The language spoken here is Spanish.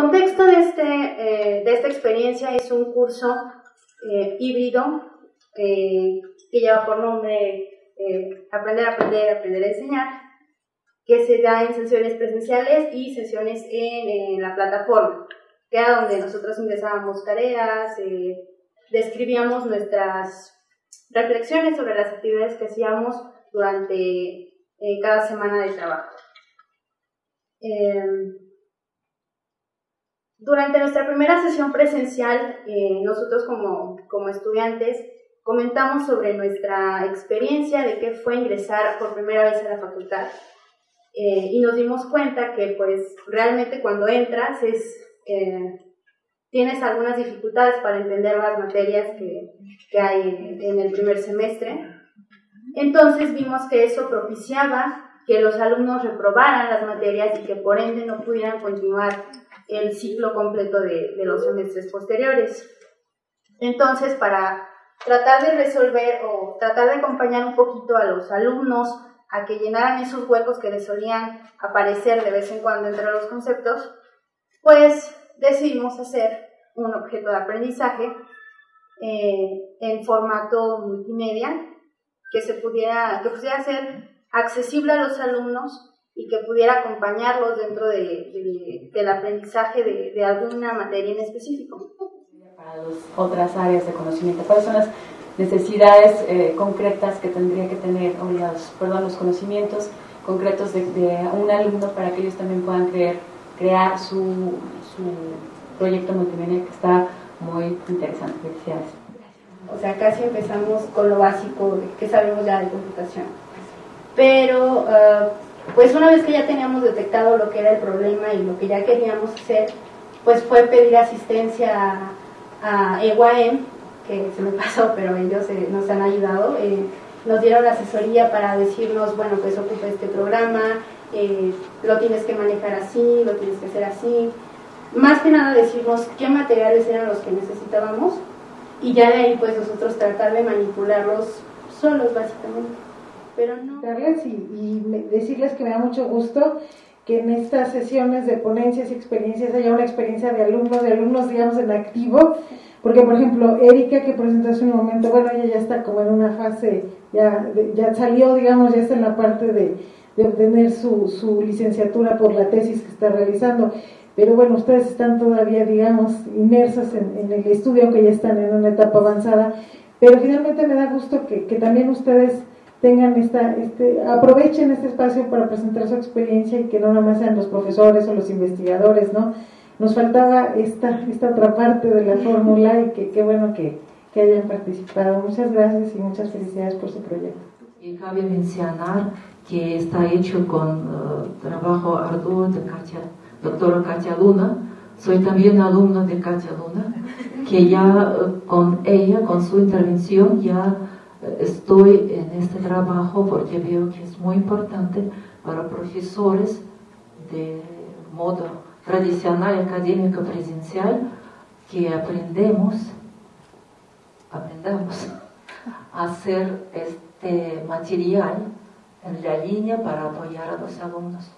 contexto de, este, eh, de esta experiencia es un curso eh, híbrido que lleva por nombre Aprender a Aprender, Aprender a Enseñar, que se da en sesiones presenciales y sesiones en, la plataforma, que era donde nosotros ingresábamos tareas, describíamos nuestras reflexiones sobre las actividades que hacíamos durante cada semana de trabajo. Durante nuestra primera sesión presencial, eh, nosotros como, como estudiantes comentamos sobre nuestra experiencia de qué fue ingresar por primera vez a la facultad eh, y nos dimos cuenta que pues realmente cuando entras es, eh, tienes algunas dificultades para entender las materias que, que hay en el primer semestre. Entonces vimos que eso propiciaba que los alumnos reprobaran las materias y que por ende no pudieran continuar el ciclo completo de, los semestres posteriores. Entonces, para tratar de resolver o tratar de acompañar un poquito a los alumnos a que llenaran esos huecos que les solían aparecer de vez en cuando entre los conceptos, pues decidimos hacer un objeto de aprendizaje eh, en formato multimedia que se pudiera, que pudiera ser accesible a los alumnos y que pudiera acompañarlos dentro de, del aprendizaje de, alguna materia en específico. Para las otras áreas de conocimiento, ¿cuáles son las necesidades eh, concretas que tendría que tener, o los, perdón, los conocimientos concretos de, un alumno para que ellos también puedan creer, crear su, su proyecto multimedia que está muy interesante. Felicidades. O sea, casi empezamos con lo básico que sabemos ya de computación. Pero uh, pues una vez que ya teníamos detectado lo que era el problema y lo que ya queríamos hacer, pues fue pedir asistencia a, a EYM, que se me pasó, pero ellos eh, nos han ayudado. Eh, nos dieron asesoría para decirnos, bueno, pues ocupa este programa, eh, lo tienes que manejar así, lo tienes que hacer así. Más que nada decirnos qué materiales eran los que necesitábamos y ya de ahí pues nosotros tratar de manipularlos solos básicamente pero no. Y, decirles que me da mucho gusto que en estas sesiones de ponencias y experiencias haya una experiencia de alumnos, de alumnos, digamos, en activo, porque, por ejemplo, Erika, que presentó hace un momento, bueno, ella ya está como en una fase, ya, ya salió, digamos, ya está en la parte de, de obtener su, su licenciatura por la tesis que está realizando, pero bueno, ustedes están todavía, digamos, inmersos en, en el estudio, aunque ya están en una etapa avanzada, pero finalmente me da gusto que, que también ustedes tengan esta, este, aprovechen este espacio para presentar su experiencia y que no nada más sean los profesores o los investigadores, ¿no? Nos faltaba esta, esta otra parte de la fórmula y que qué bueno que, que, hayan participado. Muchas gracias y muchas felicidades por su proyecto. Y cabe mencionar que está hecho con uh, trabajo arduo de Katia, doctora Katia Luna. Soy también alumna de Katia Luna, que ya uh, con ella, con su intervención, ya estoy en este trabajo porque veo que es muy importante para profesores de modo tradicional académico presencial que aprendemos, aprendamos a hacer este material en la línea para apoyar a los alumnos.